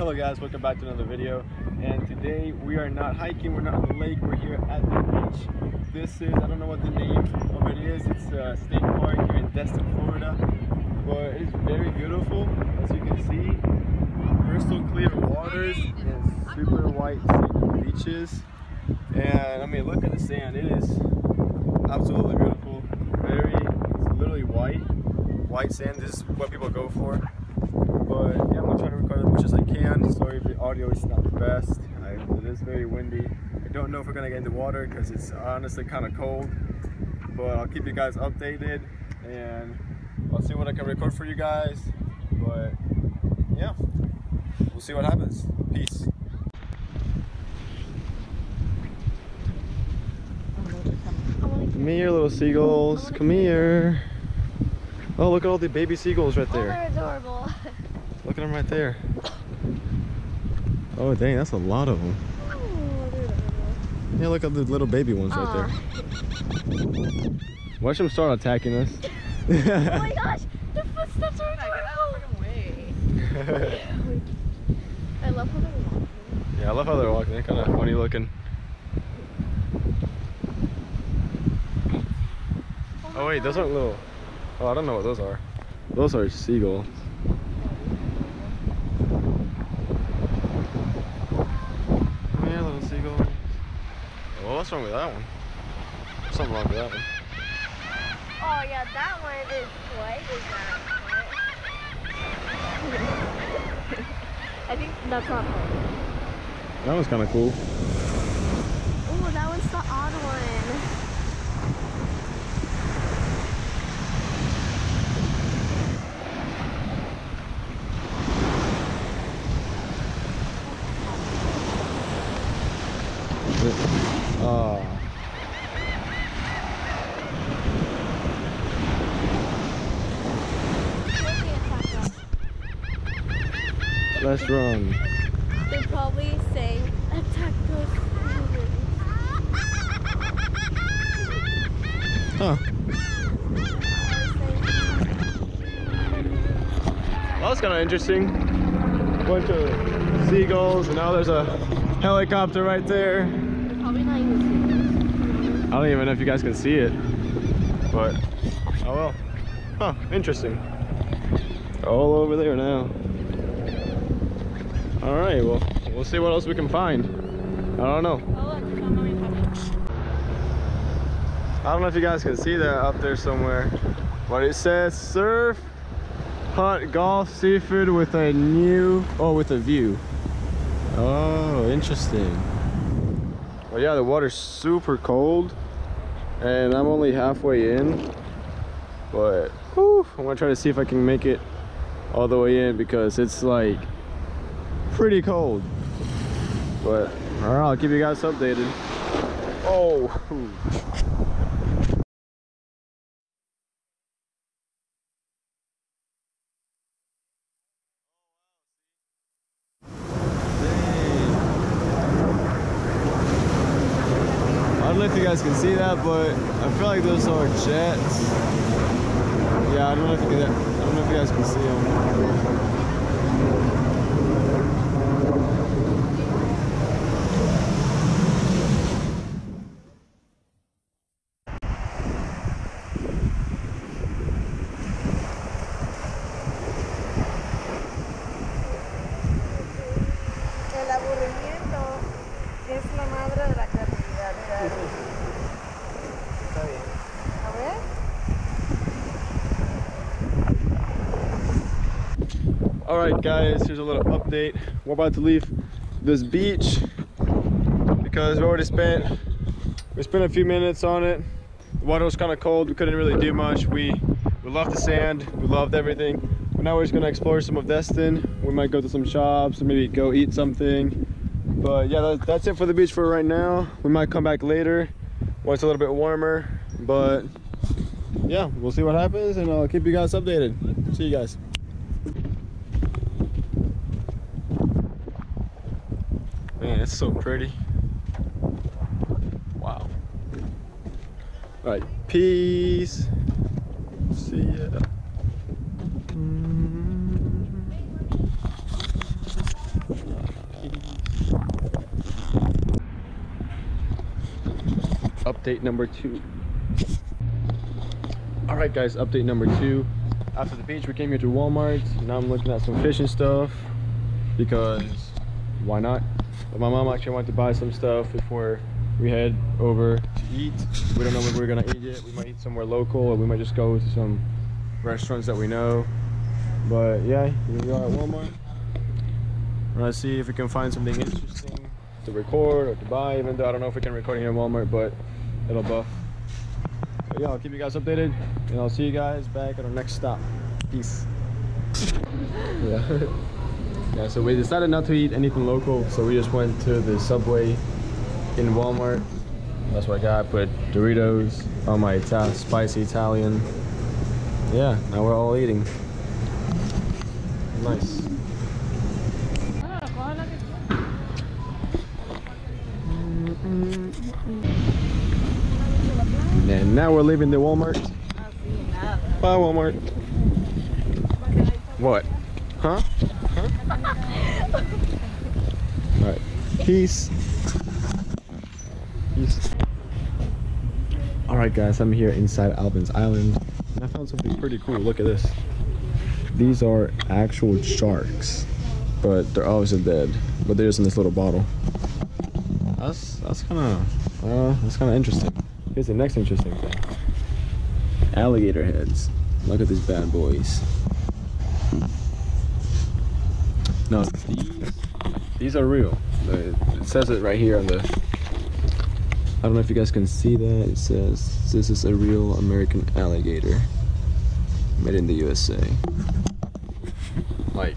Hello guys, welcome back to another video. And today we are not hiking, we're not on the lake, we're here at the beach. This is, I don't know what the name of it is, it's a state park here in Destin, Florida. But it is very beautiful, as you can see. Crystal clear waters and super white beaches. And I mean, look at the sand, it is absolutely beautiful. Very, it's literally white. White sand, this is what people go for. But yeah, I'm gonna try to record as much as I can. Sorry if the audio is not the best. I, it is very windy. I don't know if we're gonna get in the water because it's honestly kind of cold. But I'll keep you guys updated and I'll see what I can record for you guys. But yeah, we'll see what happens. Peace. Come here, little seagulls. Come here. Oh, look at all the baby seagulls right there. Oh, there. they're adorable. Look at them right there. Oh dang, that's a lot of them. Oh, they're adorable. Yeah, look at the little baby ones right there. Watch them start attacking us. Oh my gosh, their footsteps are adorable. I love how they're walking. yeah, I love how they're walking. They're kind of funny looking. Oh, oh wait, those aren't little. Oh, I don't know what those are. Those are seagulls. Come here, little seagull. Oh, what's wrong with that one? Something wrong with that one. Oh yeah, that one is white. Is that? I think that's not white. That one's kind of cool. Oh, that one's the odd one. Oh. Let's run. They probably say attack those humans. Huh. Well, that's kind of interesting. Bunch of seagulls, and now there's a helicopter right there. Probably not even I don't even know if you guys can see it, but oh well. Huh, interesting. All over there now. All right, well, we'll see what else we can find. I don't know. I don't know if you guys can see that up there somewhere, but it says surf, hunt, golf, seafood with a new, oh, with a view. Oh, interesting. Well, yeah, the water's super cold, and I'm only halfway in, but whew, I'm gonna try to see if I can make it all the way in because it's like pretty cold. But all right, I'll keep you guys updated. Oh. If you guys can see that, but I feel like those are jets. Yeah, I don't know if you can, I don't know if you guys can see them. All right, guys, here's a little update. We're about to leave this beach because we already spent we spent a few minutes on it. The water was kind of cold. We couldn't really do much. We we loved the sand. We loved everything. But now we're just gonna explore some of Destin. We might go to some shops maybe go eat something. But yeah, that, that's it for the beach for right now. We might come back later when it's a little bit warmer. But yeah, we'll see what happens and I'll keep you guys updated. See you guys. Man, it's so pretty. Wow. All right, peace. See ya. Update number two. All right, guys, update number two. After the beach, we came here to Walmart. Now I'm looking at some fishing stuff because why not? But my mom actually wanted to buy some stuff before we head over to eat. We don't know where we're gonna eat yet. We might eat somewhere local or we might just go to some restaurants that we know. But yeah, here we are at Walmart. Let's see if we can find something interesting to record or to buy, even though I don't know if we can record here in Walmart, but it'll buff. But yeah, I'll keep you guys updated and I'll see you guys back at our next stop. Peace. yeah. Yeah, so we decided not to eat anything local, so we just went to the Subway in Walmart. That's what I got. I put Doritos on my Ita spicy Italian. Yeah, now we're all eating. Nice. And now we're leaving the Walmart. Bye, Walmart. What? Huh? Huh? Alright. Peace. Alright, guys, I'm here inside Alvin's Island. And I found something pretty cool. Look at this. These are actual sharks. But they're obviously dead. But they're just in this little bottle. That's that's kind of uh, that's kind of interesting. Here's the next interesting thing. Alligator heads. Look at these bad boys. No, these these are real. It says it right here on the. I don't know if you guys can see that. It says this is a real American alligator, made in the USA. Like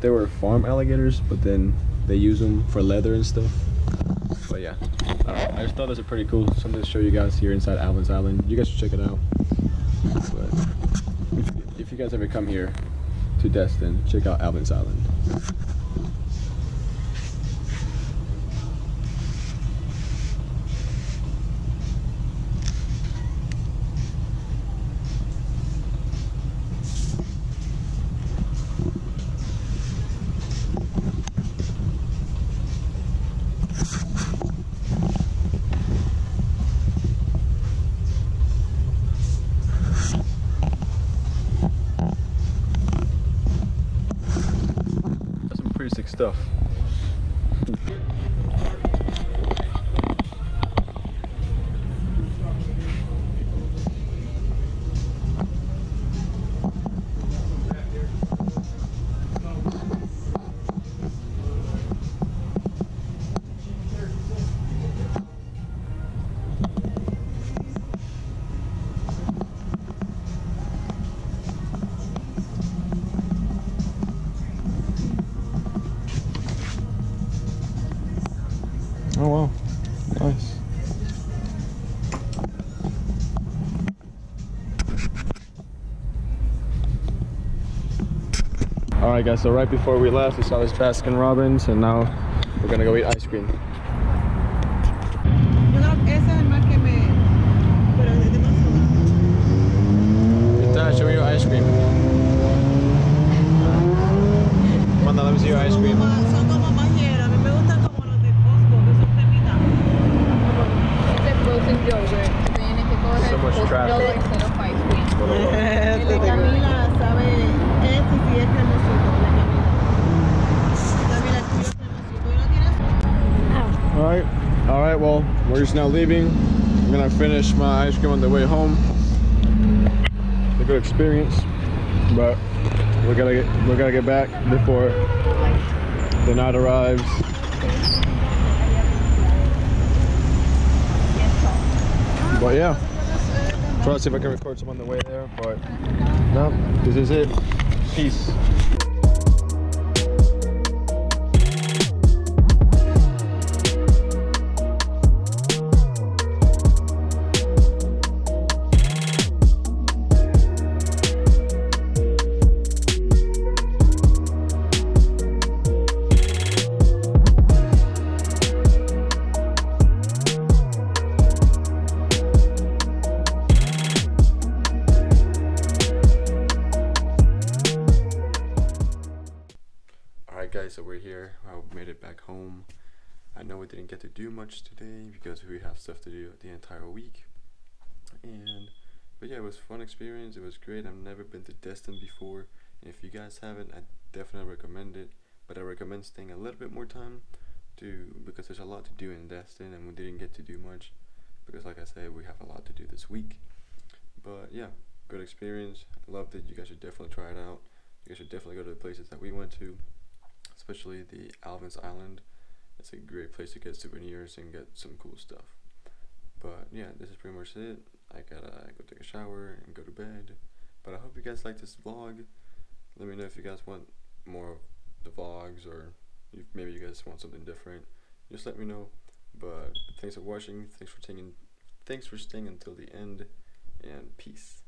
they were farm alligators, but then they use them for leather and stuff. But yeah, uh, I just thought this was pretty cool. Something to show you guys here inside Alvin's Island. You guys should check it out. But if, if you guys ever come here to Destin, check out Alvin's Island. Pretty stuff. All right, guys. So right before we left, we saw this Baskin Robbins, and now we're gonna go eat ice cream. Yo creo que ese es el más que me. Pero es demasiado. Dad, show me your ice cream. Manda, let me see your ice cream. Well, now leaving. I'm gonna finish my ice cream on the way home. A good experience, but we gotta get we gotta get back before the night arrives. But yeah, try to see if I can record some on the way there. But no, this is it. Peace. So we're here. I made it back home. I know we didn't get to do much today because we have stuff to do the entire week. And but yeah, it was fun experience. It was great. I've never been to Destin before. And if you guys haven't, I definitely recommend it. But I recommend staying a little bit more time to because there's a lot to do in Destin and we didn't get to do much because like I said, we have a lot to do this week. But yeah, good experience. Loved it. You guys should definitely try it out. You guys should definitely go to the places that we went to, especially the Alvin's Island. It's a great place to get souvenirs and get some cool stuff. But yeah, this is pretty much it. I gotta go take a shower and go to bed. But I hope you guys like this vlog. Let me know if you guys want more of the vlogs or if maybe you guys want something different. Just let me know. But thanks for watching. Thanks for taking. Thanks for staying until the end. And peace.